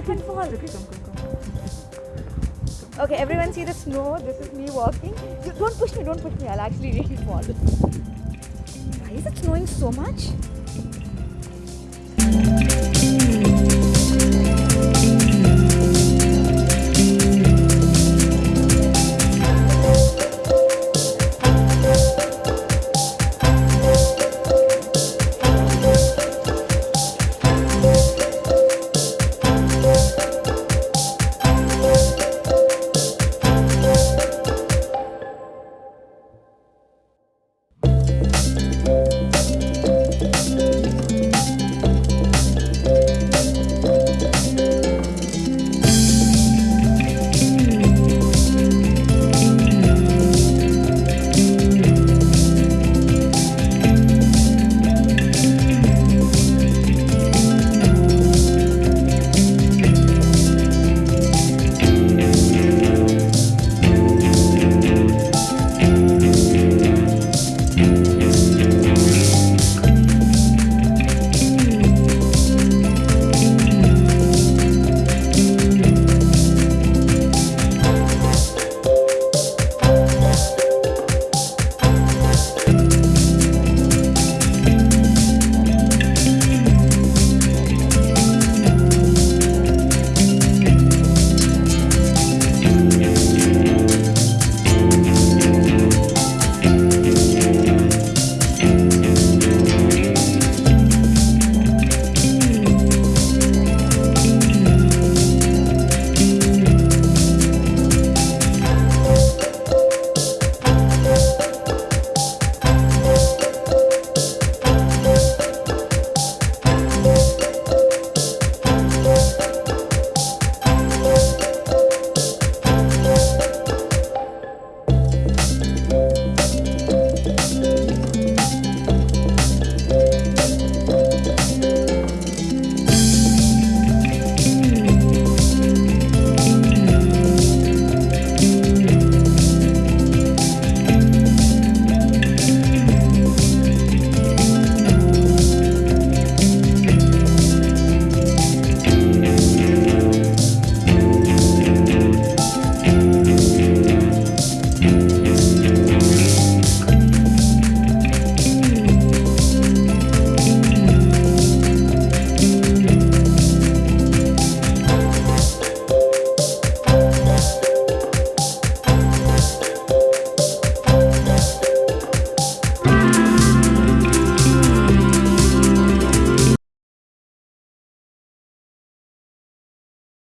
Okay. Okay, everyone see the snow. This is me walking. Don't push me, don't push me. I'll actually really fall. Why is it snowing so much?